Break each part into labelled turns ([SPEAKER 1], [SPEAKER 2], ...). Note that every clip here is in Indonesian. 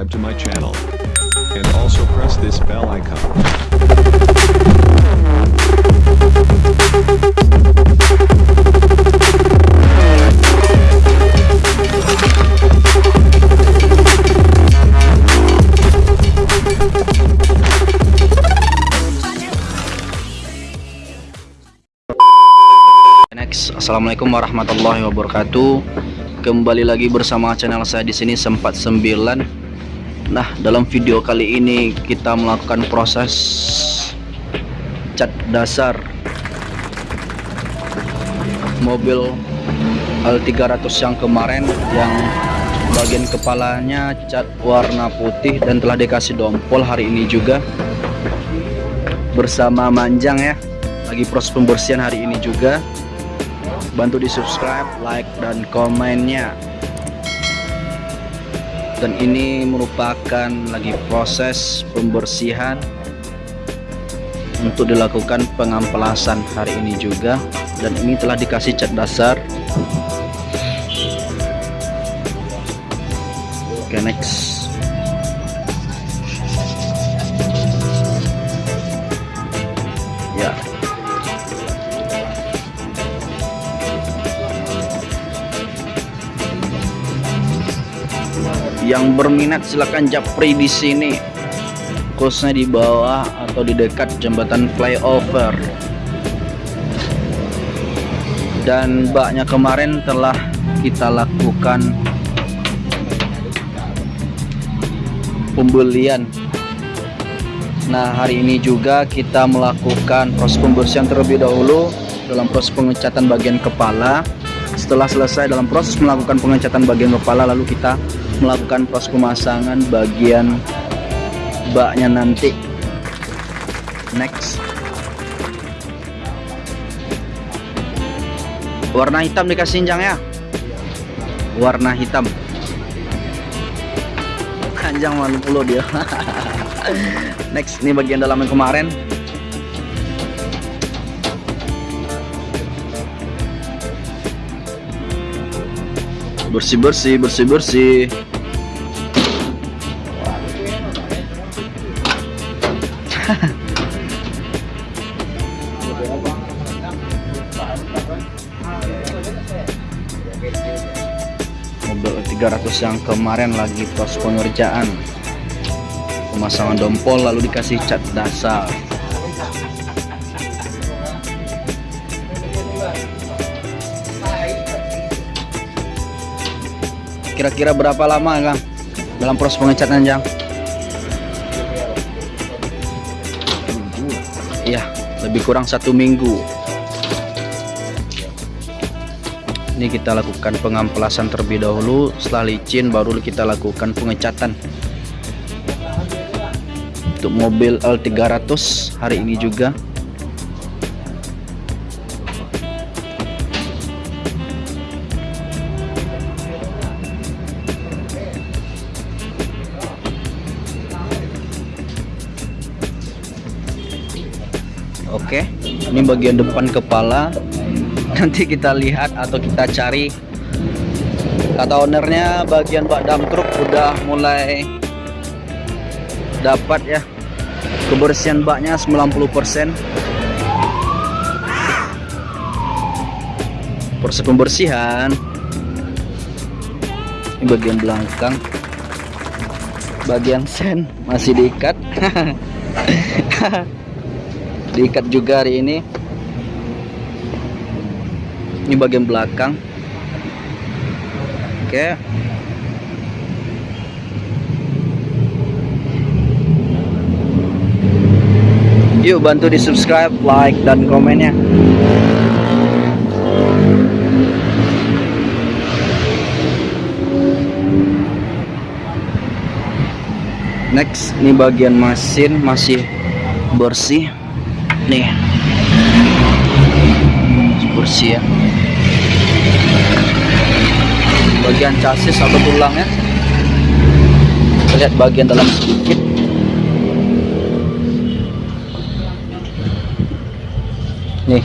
[SPEAKER 1] subscribe to my channel. And also press this bell icon.
[SPEAKER 2] Next, assalamualaikum warahmatullahi wabarakatuh. Kembali lagi bersama channel saya di sini sempat sembilan. Nah, dalam video kali ini kita melakukan proses cat dasar. Mobil L300 yang kemarin yang bagian kepalanya cat warna putih dan telah dikasih dompol hari ini juga. Bersama Manjang ya. Lagi proses pembersihan hari ini juga. Bantu di subscribe like dan komennya dan ini merupakan lagi proses pembersihan untuk dilakukan pengampelasan hari ini juga. Dan ini telah dikasih cat dasar. Oke next yang berminat silahkan japri di sini. Khususnya di bawah atau di dekat jembatan flyover. Dan baknya kemarin telah kita lakukan pembelian. Nah hari ini juga kita melakukan proses pembersihan terlebih dahulu dalam proses pengecatan bagian kepala setelah selesai dalam proses melakukan pengecatan bagian kepala lalu kita melakukan proses pemasangan bagian baknya nanti. Next. Warna hitam dikasih injang ya? Warna hitam. Panjang malu dia. Next ini bagian dalam yang kemarin bersih bersih bersih bersih mobil 300 yang kemarin lagi proses pengerjaan. Pemasangan dompol lalu dikasih cat dasar kira-kira berapa lama Kang dalam proses pengecatan jang? Iya lebih kurang satu minggu. Ini kita lakukan pengamplasan terlebih dahulu. Setelah licin baru kita lakukan pengecatan. Untuk mobil L300 hari ini juga Oke, ini bagian depan kepala. Nanti kita lihat atau kita cari. Kata ownernya bagian bak dam truk udah mulai dapat ya. Kebersihan baknya 90%. Proses pembersihan. Ini bagian belakang. Bagian sen masih diikat. diikat juga hari ini. Ini bagian belakang. Oke. Yuk bantu di subscribe like dan komennya. Next ini bagian mesin masih bersih nih. Bersih ya. Bagian chassis atau tulangnya lihat bagian dalam sedikit. Nih.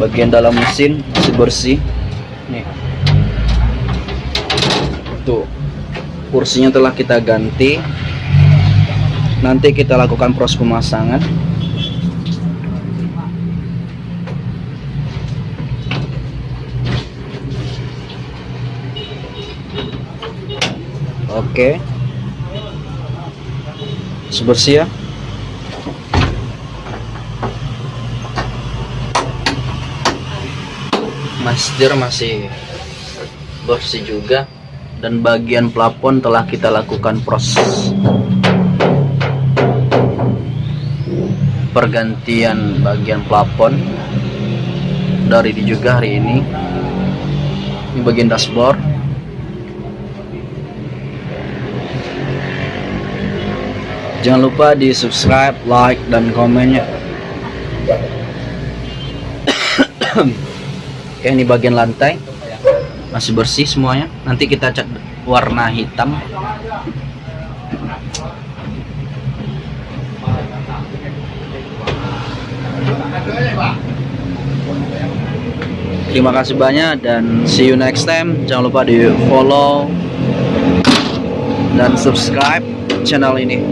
[SPEAKER 2] Bagian dalam mesin masih bersih. Nih. Tuh. Kursinya telah kita ganti nanti kita lakukan proses pemasangan. Oke. Sebersih ya? Masjid masih bersih juga. Dan bagian plafon telah kita lakukan proses pergantian bagian plafon dari ini juga hari ini. Ini bagian dashboard. Jangan lupa di subscribe like dan komennya Oke ini bagian lantai. Masih bersih semuanya. Nanti kita cat warna hitam terima kasih banyak dan see you next time. Jangan lupa di follow dan subscribe channel ini